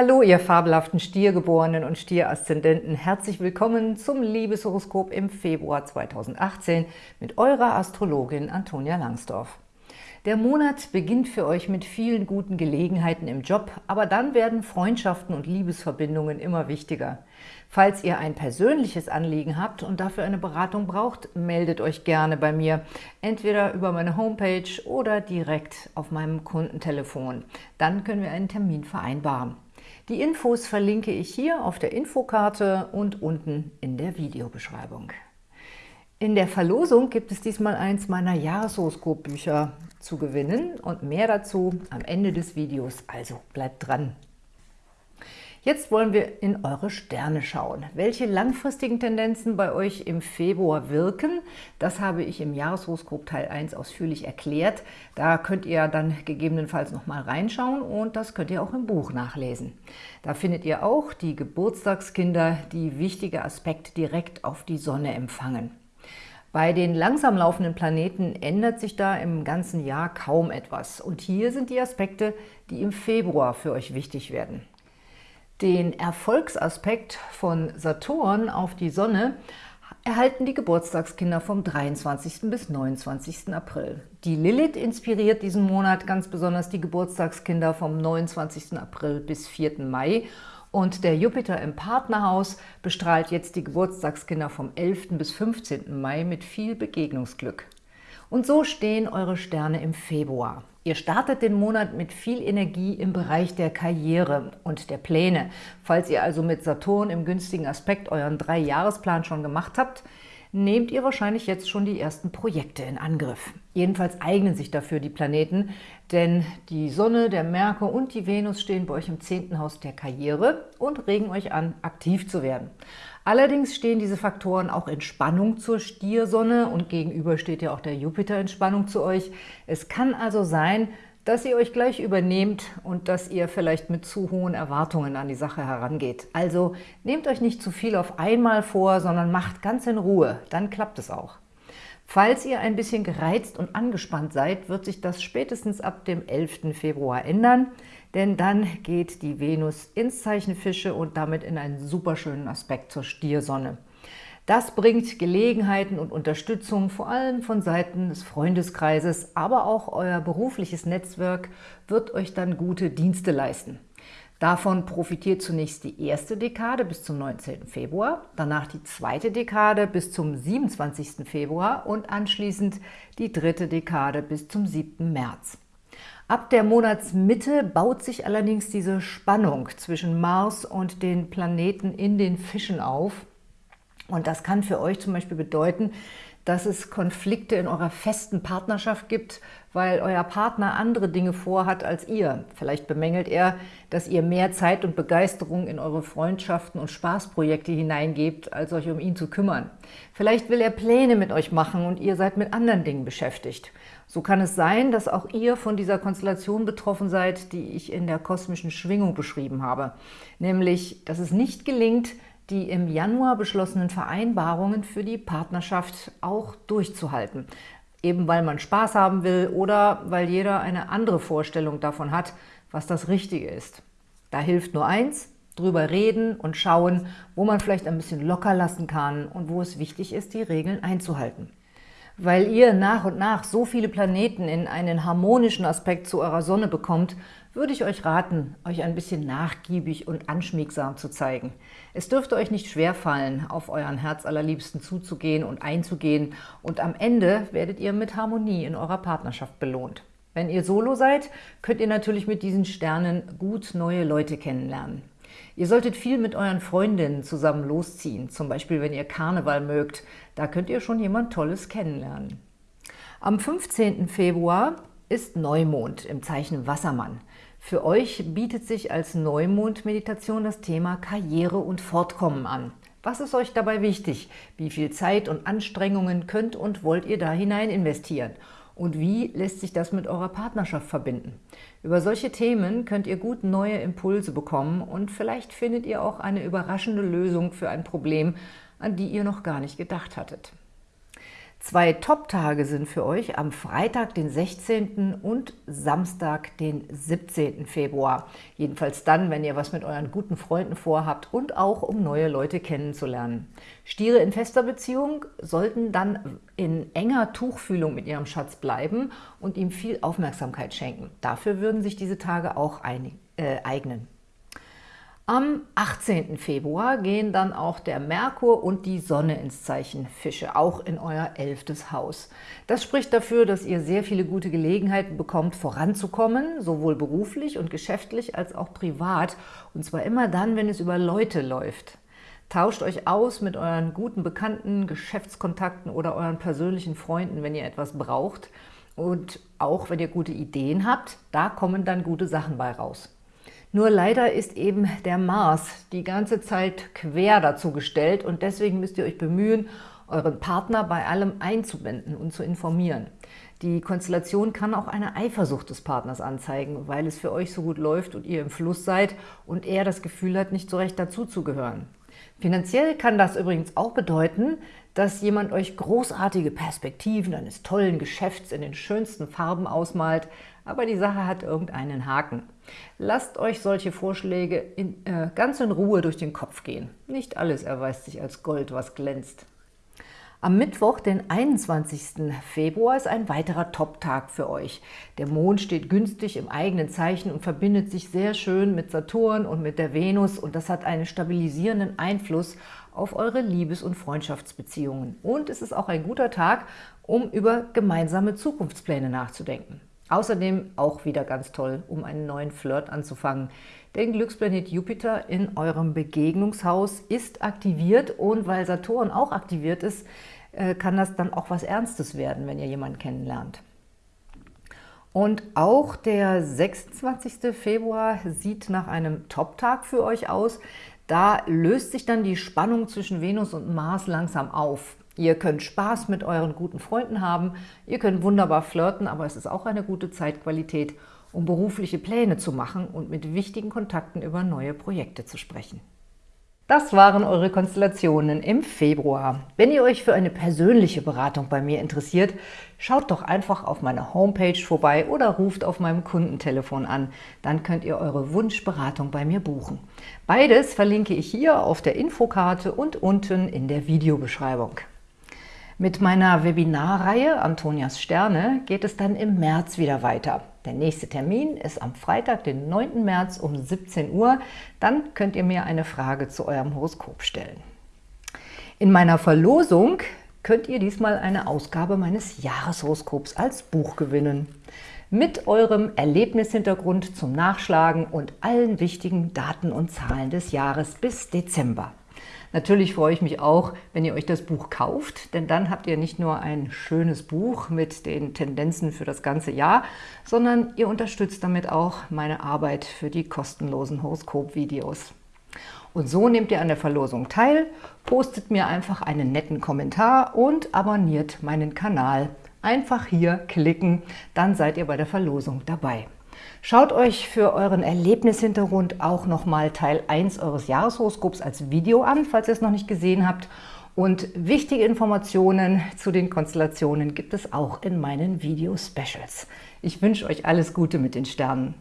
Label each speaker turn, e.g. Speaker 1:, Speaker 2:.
Speaker 1: Hallo, ihr fabelhaften Stiergeborenen und Stieraszendenten. Herzlich willkommen zum Liebeshoroskop im Februar 2018 mit eurer Astrologin Antonia Langsdorf. Der Monat beginnt für euch mit vielen guten Gelegenheiten im Job, aber dann werden Freundschaften und Liebesverbindungen immer wichtiger. Falls ihr ein persönliches Anliegen habt und dafür eine Beratung braucht, meldet euch gerne bei mir, entweder über meine Homepage oder direkt auf meinem Kundentelefon. Dann können wir einen Termin vereinbaren. Die Infos verlinke ich hier auf der Infokarte und unten in der Videobeschreibung. In der Verlosung gibt es diesmal eins meiner Jahreshoroskopbücher zu gewinnen und mehr dazu am Ende des Videos, also bleibt dran! Jetzt wollen wir in eure Sterne schauen. Welche langfristigen Tendenzen bei euch im Februar wirken, das habe ich im Jahreshoroskop Teil 1 ausführlich erklärt. Da könnt ihr dann gegebenenfalls noch mal reinschauen und das könnt ihr auch im Buch nachlesen. Da findet ihr auch die Geburtstagskinder, die wichtige Aspekte direkt auf die Sonne empfangen. Bei den langsam laufenden Planeten ändert sich da im ganzen Jahr kaum etwas. Und hier sind die Aspekte, die im Februar für euch wichtig werden. Den Erfolgsaspekt von Saturn auf die Sonne erhalten die Geburtstagskinder vom 23. bis 29. April. Die Lilith inspiriert diesen Monat ganz besonders die Geburtstagskinder vom 29. April bis 4. Mai und der Jupiter im Partnerhaus bestrahlt jetzt die Geburtstagskinder vom 11. bis 15. Mai mit viel Begegnungsglück. Und so stehen eure Sterne im Februar. Ihr startet den Monat mit viel Energie im Bereich der Karriere und der Pläne. Falls ihr also mit Saturn im günstigen Aspekt euren Drei-Jahresplan schon gemacht habt, nehmt ihr wahrscheinlich jetzt schon die ersten Projekte in Angriff. Jedenfalls eignen sich dafür die Planeten, denn die Sonne, der Merkur und die Venus stehen bei euch im zehnten Haus der Karriere und regen euch an, aktiv zu werden. Allerdings stehen diese Faktoren auch in Spannung zur Stiersonne und gegenüber steht ja auch der Jupiter in Spannung zu euch. Es kann also sein, dass ihr euch gleich übernehmt und dass ihr vielleicht mit zu hohen Erwartungen an die Sache herangeht. Also nehmt euch nicht zu viel auf einmal vor, sondern macht ganz in Ruhe, dann klappt es auch. Falls ihr ein bisschen gereizt und angespannt seid, wird sich das spätestens ab dem 11. Februar ändern, denn dann geht die Venus ins Zeichen Fische und damit in einen superschönen Aspekt zur Stiersonne. Das bringt Gelegenheiten und Unterstützung, vor allem von Seiten des Freundeskreises, aber auch euer berufliches Netzwerk wird euch dann gute Dienste leisten. Davon profitiert zunächst die erste Dekade bis zum 19. Februar, danach die zweite Dekade bis zum 27. Februar und anschließend die dritte Dekade bis zum 7. März. Ab der Monatsmitte baut sich allerdings diese Spannung zwischen Mars und den Planeten in den Fischen auf und das kann für euch zum Beispiel bedeuten, dass es Konflikte in eurer festen Partnerschaft gibt, weil euer Partner andere Dinge vorhat als ihr. Vielleicht bemängelt er, dass ihr mehr Zeit und Begeisterung in eure Freundschaften und Spaßprojekte hineingebt, als euch um ihn zu kümmern. Vielleicht will er Pläne mit euch machen und ihr seid mit anderen Dingen beschäftigt. So kann es sein, dass auch ihr von dieser Konstellation betroffen seid, die ich in der kosmischen Schwingung beschrieben habe. Nämlich, dass es nicht gelingt, die im Januar beschlossenen Vereinbarungen für die Partnerschaft auch durchzuhalten. Eben weil man Spaß haben will oder weil jeder eine andere Vorstellung davon hat, was das Richtige ist. Da hilft nur eins, drüber reden und schauen, wo man vielleicht ein bisschen locker lassen kann und wo es wichtig ist, die Regeln einzuhalten. Weil ihr nach und nach so viele Planeten in einen harmonischen Aspekt zu eurer Sonne bekommt, würde ich euch raten, euch ein bisschen nachgiebig und anschmiegsam zu zeigen. Es dürfte euch nicht schwerfallen, auf euren Herzallerliebsten zuzugehen und einzugehen und am Ende werdet ihr mit Harmonie in eurer Partnerschaft belohnt. Wenn ihr Solo seid, könnt ihr natürlich mit diesen Sternen gut neue Leute kennenlernen. Ihr solltet viel mit euren Freundinnen zusammen losziehen, zum Beispiel wenn ihr Karneval mögt. Da könnt ihr schon jemand Tolles kennenlernen. Am 15. Februar ist Neumond im Zeichen Wassermann. Für euch bietet sich als Neumond-Meditation das Thema Karriere und Fortkommen an. Was ist euch dabei wichtig? Wie viel Zeit und Anstrengungen könnt und wollt ihr da hinein investieren? Und wie lässt sich das mit eurer Partnerschaft verbinden? Über solche Themen könnt ihr gut neue Impulse bekommen und vielleicht findet ihr auch eine überraschende Lösung für ein Problem, an die ihr noch gar nicht gedacht hattet. Zwei Top-Tage sind für euch am Freitag, den 16. und Samstag, den 17. Februar. Jedenfalls dann, wenn ihr was mit euren guten Freunden vorhabt und auch um neue Leute kennenzulernen. Stiere in fester Beziehung sollten dann in enger Tuchfühlung mit ihrem Schatz bleiben und ihm viel Aufmerksamkeit schenken. Dafür würden sich diese Tage auch ein, äh, eignen. Am 18. Februar gehen dann auch der Merkur und die Sonne ins Zeichen Fische, auch in euer elftes Haus. Das spricht dafür, dass ihr sehr viele gute Gelegenheiten bekommt, voranzukommen, sowohl beruflich und geschäftlich als auch privat, und zwar immer dann, wenn es über Leute läuft. Tauscht euch aus mit euren guten Bekannten, Geschäftskontakten oder euren persönlichen Freunden, wenn ihr etwas braucht. Und auch wenn ihr gute Ideen habt, da kommen dann gute Sachen bei raus. Nur leider ist eben der Mars die ganze Zeit quer dazu gestellt und deswegen müsst ihr euch bemühen, euren Partner bei allem einzubinden und zu informieren. Die Konstellation kann auch eine Eifersucht des Partners anzeigen, weil es für euch so gut läuft und ihr im Fluss seid und er das Gefühl hat, nicht so recht dazuzugehören. Finanziell kann das übrigens auch bedeuten, dass jemand euch großartige Perspektiven eines tollen Geschäfts in den schönsten Farben ausmalt, aber die Sache hat irgendeinen Haken. Lasst euch solche Vorschläge in, äh, ganz in Ruhe durch den Kopf gehen. Nicht alles erweist sich als Gold, was glänzt. Am Mittwoch, den 21. Februar, ist ein weiterer Top-Tag für euch. Der Mond steht günstig im eigenen Zeichen und verbindet sich sehr schön mit Saturn und mit der Venus und das hat einen stabilisierenden Einfluss auf eure Liebes- und Freundschaftsbeziehungen. Und es ist auch ein guter Tag, um über gemeinsame Zukunftspläne nachzudenken. Außerdem auch wieder ganz toll, um einen neuen Flirt anzufangen. Denn Glücksplanet Jupiter in eurem Begegnungshaus ist aktiviert und weil Saturn auch aktiviert ist, äh, kann das dann auch was Ernstes werden, wenn ihr jemanden kennenlernt. Und auch der 26. Februar sieht nach einem Top-Tag für euch aus. Da löst sich dann die Spannung zwischen Venus und Mars langsam auf. Ihr könnt Spaß mit euren guten Freunden haben, ihr könnt wunderbar flirten, aber es ist auch eine gute Zeitqualität, um berufliche Pläne zu machen und mit wichtigen Kontakten über neue Projekte zu sprechen. Das waren eure Konstellationen im Februar. Wenn ihr euch für eine persönliche Beratung bei mir interessiert, schaut doch einfach auf meiner Homepage vorbei oder ruft auf meinem Kundentelefon an. Dann könnt ihr eure Wunschberatung bei mir buchen. Beides verlinke ich hier auf der Infokarte und unten in der Videobeschreibung. Mit meiner Webinarreihe Antonias Sterne geht es dann im März wieder weiter. Der nächste Termin ist am Freitag, den 9. März um 17 Uhr. Dann könnt ihr mir eine Frage zu eurem Horoskop stellen. In meiner Verlosung könnt ihr diesmal eine Ausgabe meines Jahreshoroskops als Buch gewinnen. Mit eurem Erlebnishintergrund zum Nachschlagen und allen wichtigen Daten und Zahlen des Jahres bis Dezember. Natürlich freue ich mich auch, wenn ihr euch das Buch kauft, denn dann habt ihr nicht nur ein schönes Buch mit den Tendenzen für das ganze Jahr, sondern ihr unterstützt damit auch meine Arbeit für die kostenlosen Horoskop-Videos. Und so nehmt ihr an der Verlosung teil, postet mir einfach einen netten Kommentar und abonniert meinen Kanal. Einfach hier klicken, dann seid ihr bei der Verlosung dabei. Schaut euch für euren Erlebnishintergrund auch nochmal Teil 1 eures Jahreshoroskops als Video an, falls ihr es noch nicht gesehen habt. Und wichtige Informationen zu den Konstellationen gibt es auch in meinen Video-Specials. Ich wünsche euch alles Gute mit den Sternen.